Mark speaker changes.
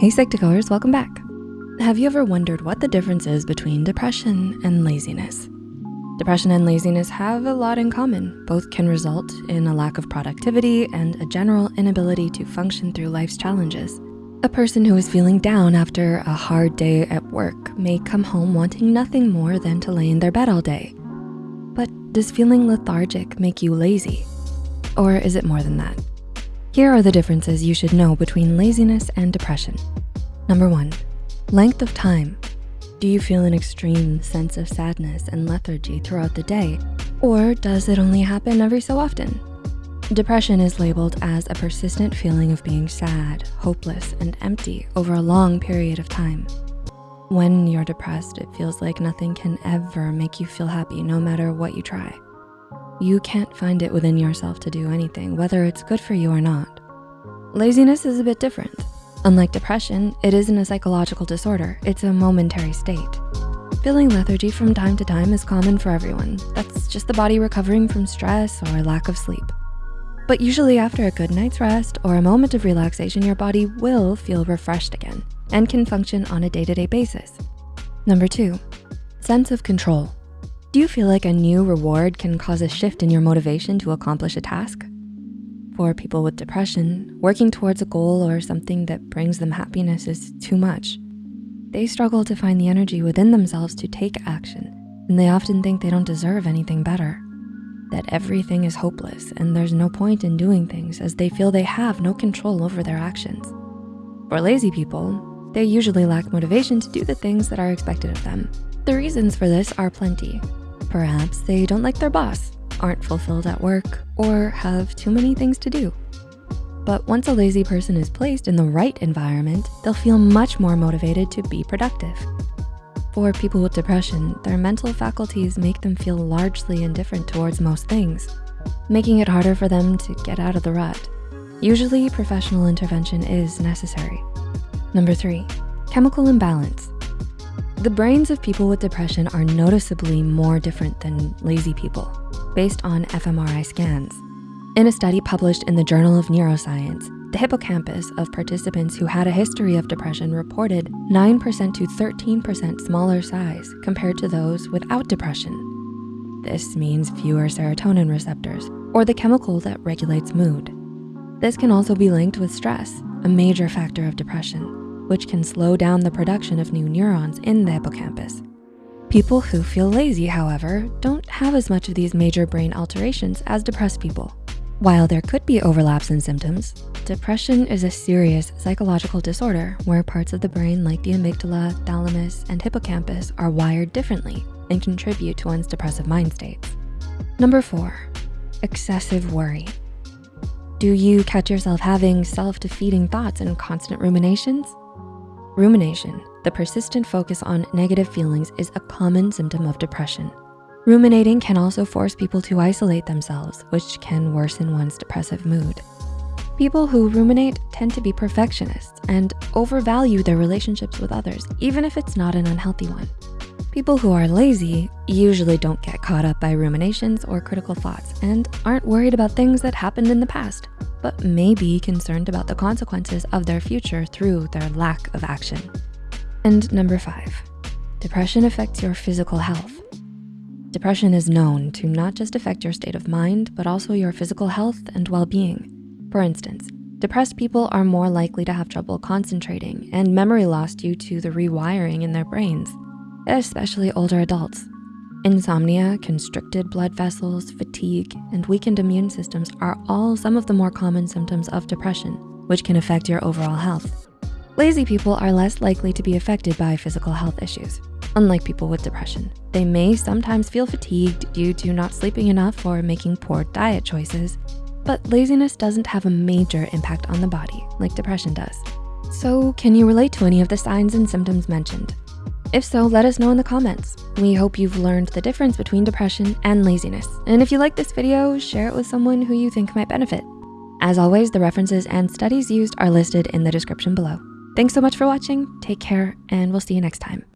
Speaker 1: Hey Psych2Goers, welcome back. Have you ever wondered what the difference is between depression and laziness? Depression and laziness have a lot in common. Both can result in a lack of productivity and a general inability to function through life's challenges. A person who is feeling down after a hard day at work may come home wanting nothing more than to lay in their bed all day. But does feeling lethargic make you lazy? Or is it more than that? Here are the differences you should know between laziness and depression. Number one, length of time. Do you feel an extreme sense of sadness and lethargy throughout the day? Or does it only happen every so often? Depression is labeled as a persistent feeling of being sad, hopeless, and empty over a long period of time. When you're depressed, it feels like nothing can ever make you feel happy no matter what you try. You can't find it within yourself to do anything, whether it's good for you or not. Laziness is a bit different. Unlike depression, it isn't a psychological disorder, it's a momentary state. Feeling lethargy from time to time is common for everyone. That's just the body recovering from stress or lack of sleep. But usually after a good night's rest or a moment of relaxation, your body will feel refreshed again and can function on a day-to-day -day basis. Number two, sense of control. Do you feel like a new reward can cause a shift in your motivation to accomplish a task? For people with depression, working towards a goal or something that brings them happiness is too much. They struggle to find the energy within themselves to take action, and they often think they don't deserve anything better. That everything is hopeless and there's no point in doing things as they feel they have no control over their actions. For lazy people, they usually lack motivation to do the things that are expected of them. The reasons for this are plenty, Perhaps they don't like their boss, aren't fulfilled at work, or have too many things to do. But once a lazy person is placed in the right environment, they'll feel much more motivated to be productive. For people with depression, their mental faculties make them feel largely indifferent towards most things, making it harder for them to get out of the rut. Usually, professional intervention is necessary. Number three, chemical imbalance. The brains of people with depression are noticeably more different than lazy people based on fMRI scans. In a study published in the Journal of Neuroscience, the hippocampus of participants who had a history of depression reported 9% to 13% smaller size compared to those without depression. This means fewer serotonin receptors, or the chemical that regulates mood. This can also be linked with stress, a major factor of depression which can slow down the production of new neurons in the hippocampus. People who feel lazy, however, don't have as much of these major brain alterations as depressed people. While there could be overlaps in symptoms, depression is a serious psychological disorder where parts of the brain like the amygdala, thalamus, and hippocampus are wired differently and contribute to one's depressive mind states. Number four, excessive worry. Do you catch yourself having self-defeating thoughts and constant ruminations? Rumination, the persistent focus on negative feelings is a common symptom of depression. Ruminating can also force people to isolate themselves, which can worsen one's depressive mood. People who ruminate tend to be perfectionists and overvalue their relationships with others, even if it's not an unhealthy one. People who are lazy usually don't get caught up by ruminations or critical thoughts and aren't worried about things that happened in the past but may be concerned about the consequences of their future through their lack of action. And number five, depression affects your physical health. Depression is known to not just affect your state of mind, but also your physical health and well-being. For instance, depressed people are more likely to have trouble concentrating and memory loss due to the rewiring in their brains, especially older adults. Insomnia, constricted blood vessels, fatigue, and weakened immune systems are all some of the more common symptoms of depression, which can affect your overall health. Lazy people are less likely to be affected by physical health issues. Unlike people with depression, they may sometimes feel fatigued due to not sleeping enough or making poor diet choices, but laziness doesn't have a major impact on the body like depression does. So can you relate to any of the signs and symptoms mentioned? If so, let us know in the comments. We hope you've learned the difference between depression and laziness. And if you like this video, share it with someone who you think might benefit. As always, the references and studies used are listed in the description below. Thanks so much for watching, take care, and we'll see you next time.